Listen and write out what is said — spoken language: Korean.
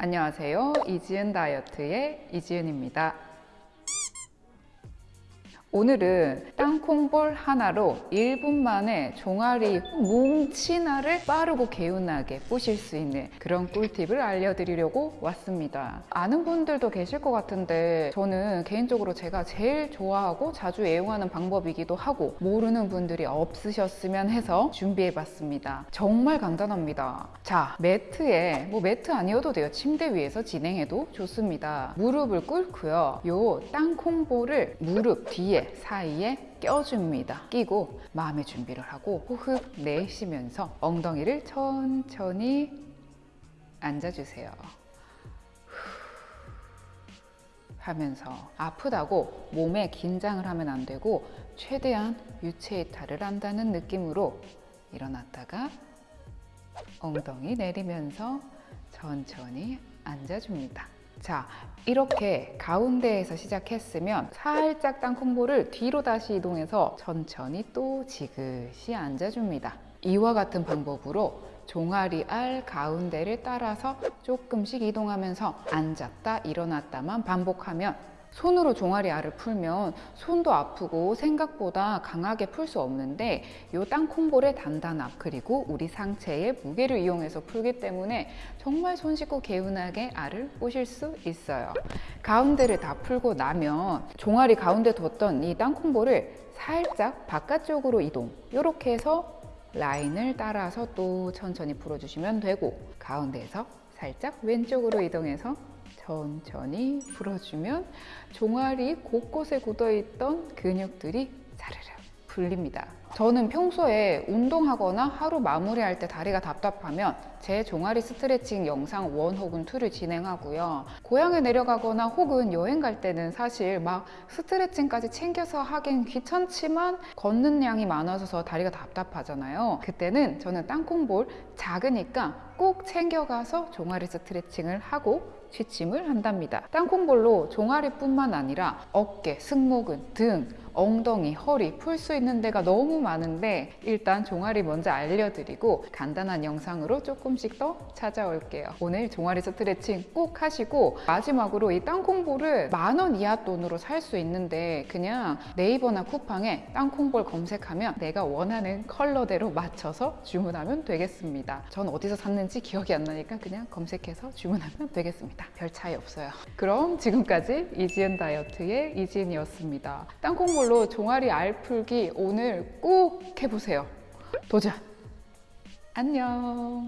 안녕하세요. 이지은 다이어트의 이지은입니다. 오늘은 땅콩볼 하나로 1분 만에 종아리 뭉치나를 빠르고 개운하게 뿌실 수 있는 그런 꿀팁을 알려드리려고 왔습니다. 아는 분들도 계실 것 같은데 저는 개인적으로 제가 제일 좋아하고 자주 애용하는 방법이기도 하고 모르는 분들이 없으셨으면 해서 준비해봤습니다. 정말 간단합니다. 자, 매트에 뭐 매트 아니어도 돼요. 침대 위에서 진행해도 좋습니다. 무릎을 꿇고요. 요 땅콩볼을 무릎 뒤에 사이에 껴줍니다. 끼고 마음의 준비를 하고 호흡 내쉬면서 엉덩이를 천천히 앉아주세요. 하면서 아프다고 몸에 긴장을 하면 안 되고 최대한 유체 이탈을 한다는 느낌으로 일어났다가 엉덩이 내리면서 천천히 앉아줍니다. 자, 이렇게 가운데에서 시작했으면 살짝 땅콩볼을 뒤로 다시 이동해서 천천히 또 지그시 앉아줍니다. 이와 같은 방법으로 종아리 알 가운데를 따라서 조금씩 이동하면서 앉았다 일어났다만 반복하면 손으로 종아리 알을 풀면 손도 아프고 생각보다 강하게 풀 수 없는데 이 땅콩볼의 단단함 그리고 우리 상체의 무게를 이용해서 풀기 때문에 정말 손 씻고 개운하게 알을 뿌실 수 있어요. 가운데를 다 풀고 나면 종아리 가운데 뒀던 이 땅콩볼을 살짝 바깥쪽으로 이동. 이렇게 해서 라인을 따라서 또 천천히 풀어주시면 되고 가운데에서 살짝 왼쪽으로 이동해서 천천히 풀어주면 종아리 곳곳에 굳어있던 근육들이 자르르 풀립니다. 저는 평소에 운동하거나 하루 마무리할 때 다리가 답답하면 제 종아리 스트레칭 영상 원 혹은 투를 진행하고요. 고향에 내려가거나 혹은 여행 갈 때는 사실 막 스트레칭까지 챙겨서 하긴 귀찮지만 걷는 양이 많아서 다리가 답답하잖아요. 그때는 저는 땅콩볼 작으니까 꼭 챙겨가서 종아리 스트레칭을 하고 취침을 한답니다. 땅콩볼로 종아리뿐만 아니라 어깨, 승모근, 등, 엉덩이, 허리 풀 수 있는 데가 너무 많은데 일단 종아리 먼저 알려드리고 간단한 영상으로 조금씩 더 찾아올게요. 오늘 종아리 스트레칭 꼭 하시고 마지막으로 이 땅콩볼을 만 원 이하 돈으로 살 수 있는데 그냥 네이버나 쿠팡에 땅콩볼 검색하면 내가 원하는 컬러대로 맞춰서 주문하면 되겠습니다. 전 어디서 샀는지 기억이 안 나니까 그냥 검색해서 주문하면 되겠습니 다. 별 차이 없어요. 그럼 지금까지 이지은 다이어트의 이지은이었습니다. 땅콩볼로 종아리 알 풀기 오늘 꼭 해보세요. 도전! 안녕!